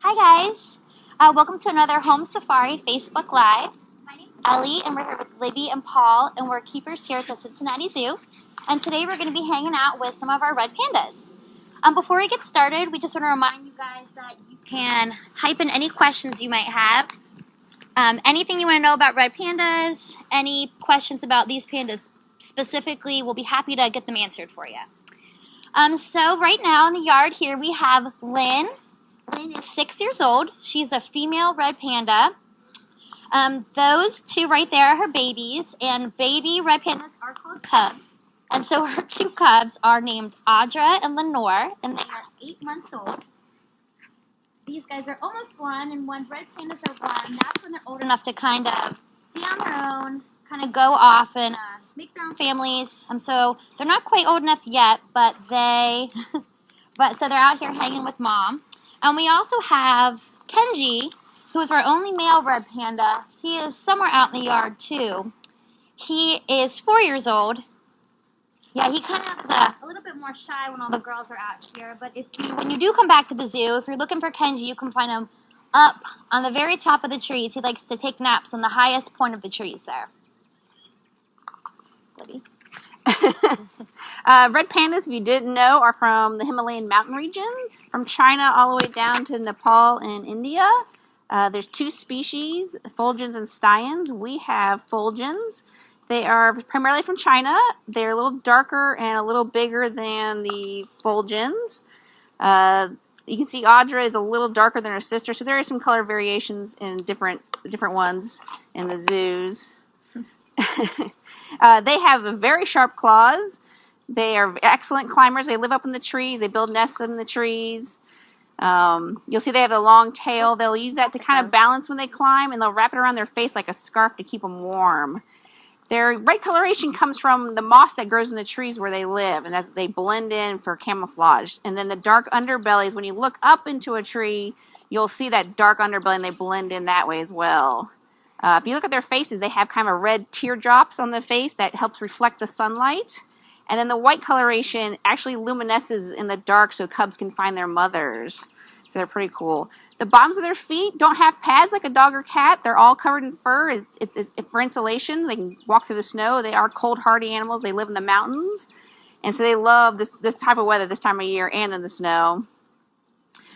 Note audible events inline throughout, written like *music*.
Hi guys, uh, welcome to another Home Safari Facebook Live. My name's Ellie and we're here with Libby and Paul and we're keepers here at the Cincinnati Zoo. And today we're going to be hanging out with some of our red pandas. Um, before we get started, we just want to remind you guys that you can type in any questions you might have. Um, anything you want to know about red pandas, any questions about these pandas specifically, we'll be happy to get them answered for you. Um, so right now in the yard here we have Lynn. Lynn is six years old. She's a female red panda. Um, those two right there are her babies, and baby red pandas are called cubs. And so her *laughs* two cubs are named Audra and Lenore, and they are eight months old. These guys are almost one, and when red pandas are one, that's when they're old enough to kind of be on their own, kind of go off and uh, make their own families. Um, so they're not quite old enough yet, but they, *laughs* but so they're out here hanging with mom. And we also have Kenji, who is our only male red panda. He is somewhere out in the yard too. He is four years old. Yeah, he kind of is a, a little bit more shy when all the girls are out here. But if you, when you do come back to the zoo, if you're looking for Kenji, you can find him up on the very top of the trees. He likes to take naps on the highest point of the trees there. Libby. *laughs* uh, red pandas, if you didn't know, are from the Himalayan mountain region, from China all the way down to Nepal and India. Uh, there's two species, Fulgens and Styani. We have Fulgens. They are primarily from China. They're a little darker and a little bigger than the Fulgens. Uh, you can see Audra is a little darker than her sister, so there are some color variations in different different ones in the zoos. *laughs* uh, they have very sharp claws. They are excellent climbers. They live up in the trees. They build nests in the trees. Um, you'll see they have a long tail. They'll use that to kind of balance when they climb, and they'll wrap it around their face like a scarf to keep them warm. Their red coloration comes from the moss that grows in the trees where they live, and as they blend in for camouflage. And then the dark underbellies, when you look up into a tree, you'll see that dark underbelly, and they blend in that way as well. Uh, if you look at their faces, they have kind of red teardrops on the face that helps reflect the sunlight. And then the white coloration actually luminesces in the dark so cubs can find their mothers. So they're pretty cool. The bottoms of their feet don't have pads like a dog or cat. They're all covered in fur. It's, it's, it's for insulation. They can walk through the snow. They are cold hardy animals. They live in the mountains. And so they love this, this type of weather this time of year and in the snow.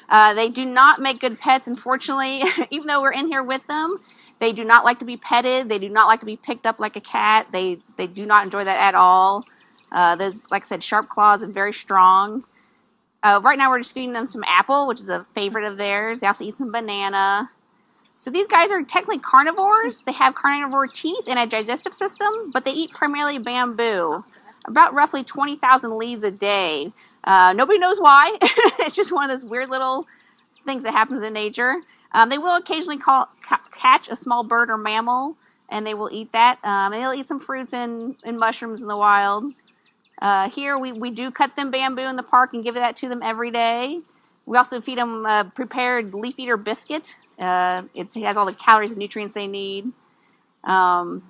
Uh, they do not make good pets, unfortunately, *laughs* even though we're in here with them. They do not like to be petted. They do not like to be picked up like a cat. They, they do not enjoy that at all. Uh, like I said, sharp claws and very strong. Uh, right now, we're just feeding them some apple, which is a favorite of theirs. They also eat some banana. So these guys are technically carnivores. They have carnivore teeth and a digestive system, but they eat primarily bamboo, about roughly 20,000 leaves a day. Uh, nobody knows why. *laughs* it's just one of those weird little things that happens in nature. Um, they will occasionally call, ca- catch a small bird or mammal, and they will eat that. Um, and they'll eat some fruits and, and mushrooms in the wild. Uh, here we, we do cut them bamboo in the park and give that to them every day. We also feed them a prepared leaf eater biscuit. Uh, it has all the calories and nutrients they need. Um,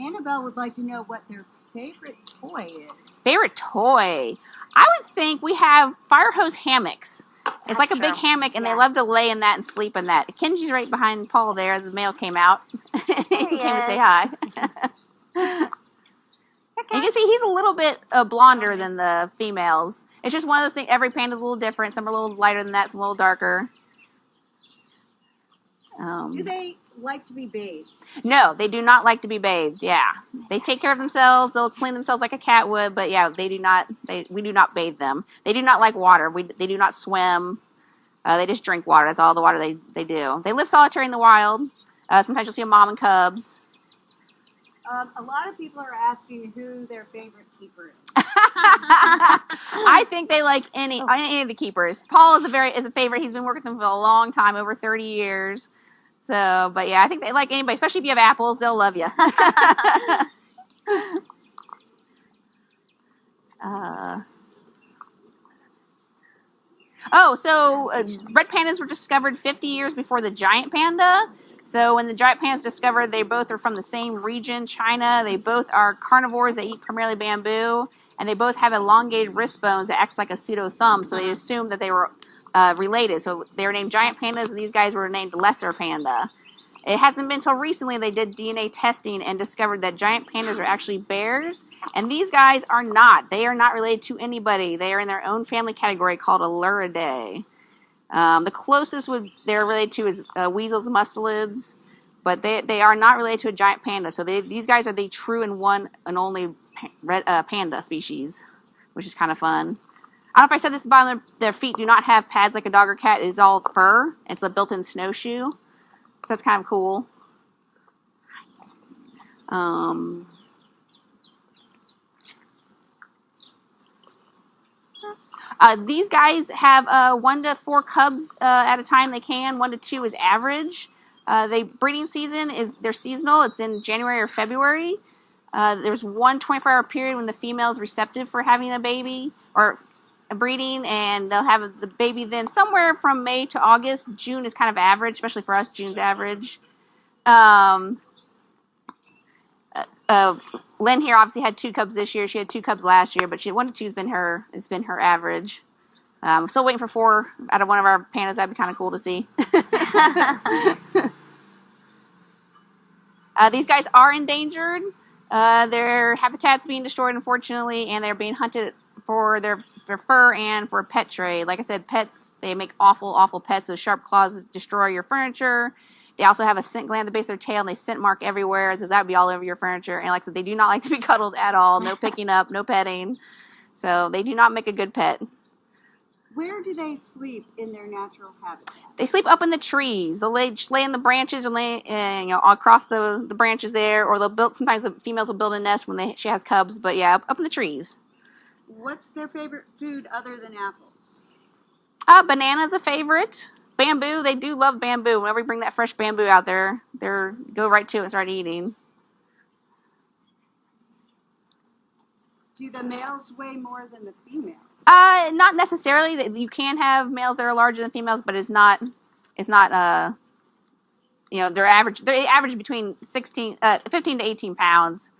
Annabelle would like to know what their favorite toy is. favorite toy? I would think we have fire hose hammocks. It's like a That's big hammock, and Yeah. they love to lay in that and sleep in that. Kenji's right behind Paul there. The male came out. he *laughs* he came to say is. hi. *laughs* You can see he's a little bit uh, blonder than the females. It's just one of those things. Every panda's a little different. Some are a little lighter than that. Some a little darker. Um, Do they like to be bathed? no, they do not like to be bathed. Yeah, they take care of themselves. They'll clean themselves like a cat would. But yeah, they do not. They we do not bathe them. They do not like water. We they do not swim. Uh, they just drink water. That's all the water they they do. They live solitary in the wild. Uh, sometimes you'll see a mom and cubs. Um, a lot of people are asking who their favorite keeper is. *laughs* I think they like any any of the keepers. Paul is a very is a favorite. He's been working with them for a long time, over thirty years. So, but yeah, I think they like anybody, especially if you have apples, they'll love you. *laughs* uh, oh, so uh, red pandas were discovered 50 years before the giant panda. So when the giant pandas discovered, they both are from the same region, China. They both are carnivores. They eat primarily bamboo, and they both have elongated wrist bones that acts like a pseudo thumb. So they assumed that they were uh, related. So they were named giant pandas, and these guys were named lesser panda. It hasn't been until recently they did DNA testing and discovered that giant pandas are actually bears, and these guys are not. They are not related to anybody. They are in their own family category called Ailuridae. Um, the closest would they're related to is uh, weasels mustelids, but they they are not related to a giant panda. So they, these guys are the true and one and only uh, panda species, which is kind of fun. I don't know if I said this about. Their feet do not have pads like a dog or cat. It is all fur. It's a built-in snowshoe, so that's kind of cool. Um, Uh, these guys have uh, one to four cubs uh, at a time. They can one to two is average. Uh, the breeding season is they're seasonal. It's in January or February. Uh, there's one 24 hour period when the female is receptive for having a baby or breeding, and they'll have the baby then somewhere from May to August. June is kind of average, especially for us. June's average. Um, uh, Lynn here obviously had two cubs this year. She had two cubs last year, but she one to two's been her It's been her average. Um, still waiting for four out of one of our pandas. That'd be kind of cool to see. *laughs* uh, these guys are endangered. Uh, their habitat's being destroyed, unfortunately, and they're being hunted for their, their fur and for a pet trade. Like I said, pets they make awful, awful pets. Those sharp claws destroy your furniture. They also have a scent gland at the base of their tail, and they scent mark everywhere because that would be all over your furniture. And like I said, they do not *laughs* like to be cuddled at all. No picking up, no petting. So they do not make a good pet. Where do they sleep in their natural habitat? They sleep up in the trees. They'll lay, lay in the branches and lay, uh, you know, across the, the branches there. Or they'll build. Sometimes the females will build a nest when they she has cubs. But yeah, up, up in the trees. What's their favorite food other than apples? Uh, banana's a favorite. Bamboo, they do love bamboo. Whenever we bring that fresh bamboo out there, they're go right to it and start eating. Do the males weigh more than the females? Uh, not necessarily. You can have males that are larger than females, but it's not. It's not. Uh, you know, they're average. They average between sixteen, uh, fifteen to eighteen pounds.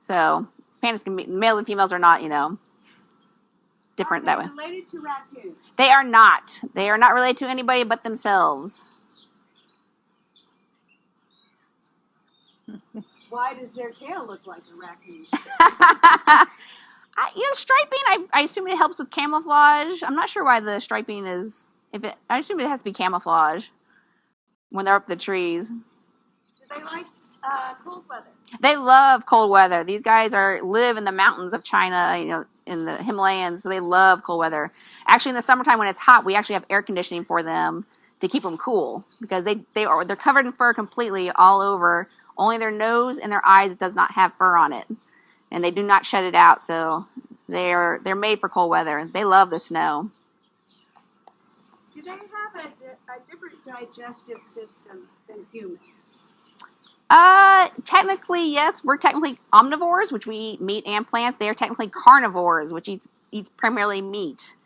So pandas can be male and females are not. You know, different that way. Related to raccoons. They are not. They are not related to anybody but themselves. *laughs* Why does their tail look like a raccoon's? *laughs* I, you know, striping. I, I assume it helps with camouflage. I'm not sure why the striping is. If it, I assume it has to be camouflage when they're up the trees. Do they like uh, cold weather? They love cold weather. These guys are live in the mountains of China, you know, in the Himalayas, so they love cold weather. Actually, in the summertime when it's hot, we actually have air conditioning for them to keep them cool because they they are they're covered in fur completely all over. Only their nose and their eyes does not have fur on it, and they do not shed it out. So they're they're made for cold weather. They love the snow. Do they have a, a different digestive system than humans? Uh, technically, yes. We're technically omnivores, which we eat meat and plants. They are technically carnivores, which eats eats primarily meat.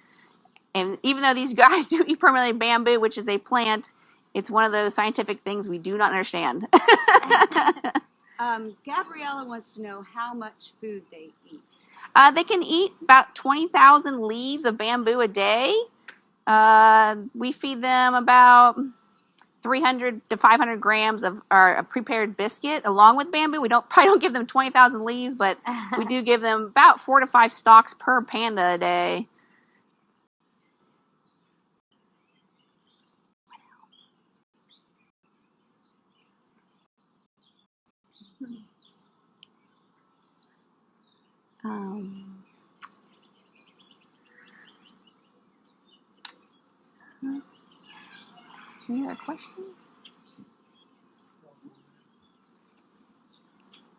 And even though these *laughs* guys do eat primarily bamboo, which is a plant, it's one of those scientific things we do not understand. *laughs* Um, Gabriella wants to know how much food they eat. uh, they can eat about twenty thousand leaves of bamboo a day. Uh, we feed them about 300 to 500 grams of our a prepared biscuit along with bamboo. We don't *laughs* probably don't give them 20,000 leaves, but we *laughs* do give them about four to five stalks per panda a day. Any other questions?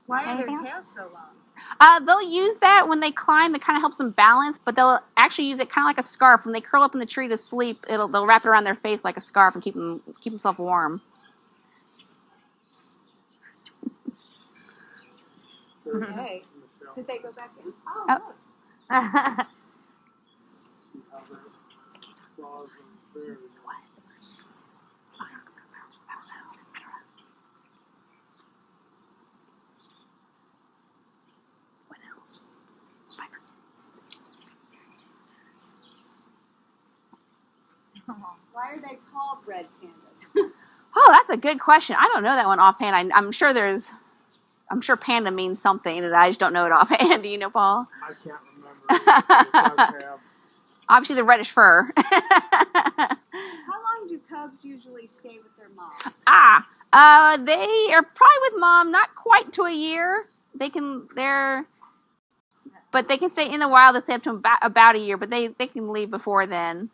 Why are their Anything tails so long? Uh, they'll use that when they climb. It kind of helps them balance, but they'll actually use it kind of like a scarf. When they curl up in the tree to sleep, it'll they'll wrap it around their face like a scarf and keep them keep themselves warm. Okay. Did they go back in? Oh, Oh. *laughs* What *laughs* Why are they called red pandas? *laughs* Oh, that's a good question. I don't know that one offhand. I, I'm sure there's, I'm sure panda means something, and I just don't know it *laughs* offhand. Do you know, Paul? I can't remember. It does have- Obviously, the reddish fur. How long do cubs usually stay with their moms? ah, uh, they are probably with mom not quite to a year. They can, they're, but they can stay in the wild. They stay up to about, about a year, but they they can leave before then.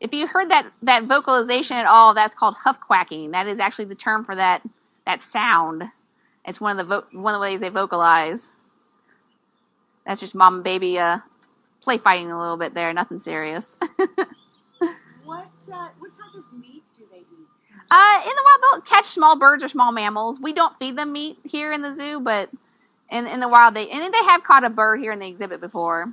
If you heard that that vocalization at all, that's called huff quacking. That is actually the term for that that sound. It's one of the vo- one of the ways they vocalize. That's just mom and baby uh, play fighting a little bit there. Nothing serious. *laughs* What uh, what type of meat do they eat? Uh, in the wild, they'll catch small birds or small mammals. We don't feed them meat here in the zoo, but in in the wild, they and they have caught a bird here in the exhibit before.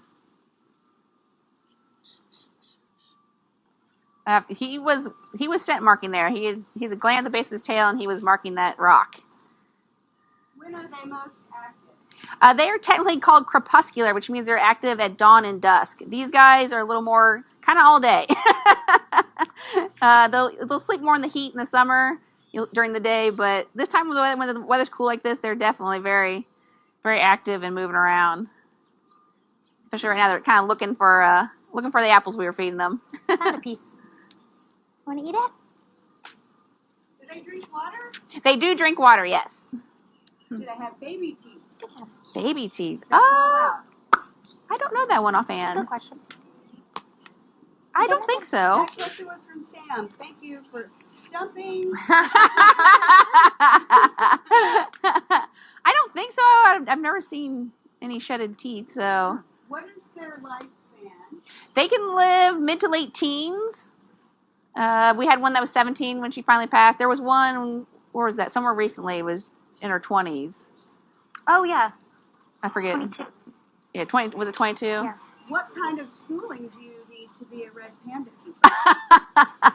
Uh, he was he was scent marking there. He had, he's a gland at the base of his tail, and he was marking that rock. When are they most active? Uh, they are technically called crepuscular, which means they're active at dawn and dusk. These guys are a little more kind of all day. *laughs* uh, they'll they'll sleep more in the heat in the summer during the day, but this time of the weather, when the weather's cool like this, they're definitely very very active and moving around. Especially right now, they're kind of looking for uh, looking for the apples we were feeding them. A piece. *laughs* Want to eat it? Do they drink water? they do drink water, yes. Do they have baby teeth? Good job. Baby teeth. That fall ah! Oh. I don't know that one offhand. Good question. I don't think so. That question was from Sam. Thank you for stumping. *laughs* I don't think so. I've, I've never seen any shedded teeth, so What is their lifespan? they can live mid to late teens. Uh, we had one that was 17 when she finally passed. There was one, where was that? Somewhere recently. It was in her 20s. Oh yeah, I forget. 22. Yeah, 20. Was it 22? Yeah. What kind of schooling do you need to be a red panda *laughs*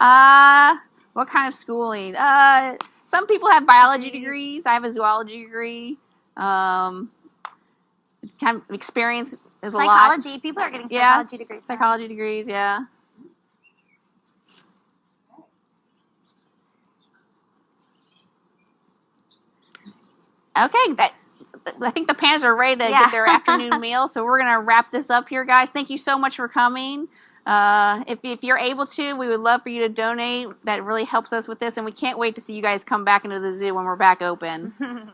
uh, what kind of schooling? Uh, some people have biology degrees. I have a zoology degree. Um, kind of experience is a lot. Psychology. People are getting Yeah, psychology degrees. now. Psychology degrees, yeah. Okay, that I think the pandas are ready to Yeah. get their *laughs* afternoon meal, so we're gonna wrap this up here, guys. Thank you so much for coming. Uh, if if you're able to, we would love for you to donate. That really helps us with this, and we can't wait to see you guys come back into the zoo when we're back open. *laughs*